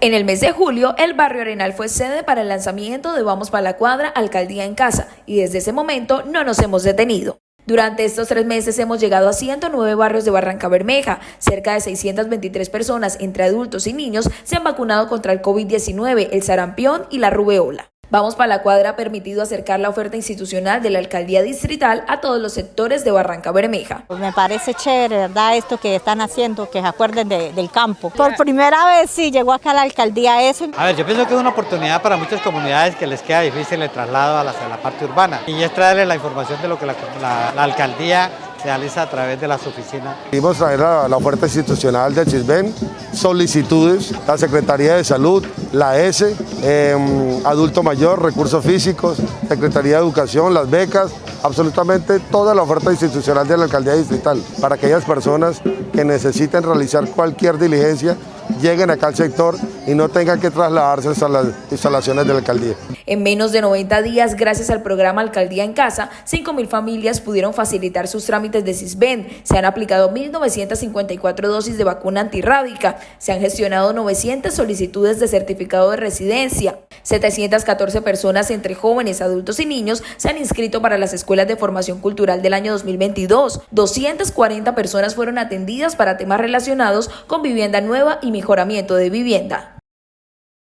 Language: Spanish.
En el mes de julio, el barrio Arenal fue sede para el lanzamiento de Vamos para la Cuadra, Alcaldía en Casa, y desde ese momento no nos hemos detenido. Durante estos tres meses hemos llegado a 109 barrios de Barranca Bermeja. Cerca de 623 personas, entre adultos y niños, se han vacunado contra el COVID-19, el sarampión y la rubeola. Vamos para la cuadra ha permitido acercar la oferta institucional de la alcaldía distrital a todos los sectores de Barranca Bermeja. Pues me parece chévere, ¿verdad? Esto que están haciendo, que se acuerden del campo. Por primera vez sí llegó acá la alcaldía eso. A ver, yo pienso que es una oportunidad para muchas comunidades que les queda difícil el traslado a la, parte urbana. Y es traerles la información de lo que la, la alcaldía realiza a través de las oficinas. Queremos traer la, la oferta institucional del CISBEN, solicitudes, la Secretaría de Salud, la S, em, Adulto Mayor, Recursos Físicos, Secretaría de Educación, las becas, absolutamente toda la oferta institucional de la Alcaldía Distrital para aquellas personas que necesiten realizar cualquier diligencia lleguen acá al sector y no tengan que trasladarse hasta las instalaciones de la alcaldía. En menos de 90 días, gracias al programa Alcaldía en Casa, 5.000 familias pudieron facilitar sus trámites de CISBEN. Se han aplicado 1.954 dosis de vacuna antirrábica. Se han gestionado 900 solicitudes de certificado de residencia. 714 personas entre jóvenes, adultos y niños se han inscrito para las escuelas de formación cultural del año 2022. 240 personas fueron atendidas para temas relacionados con vivienda nueva y mejoramiento de vivienda.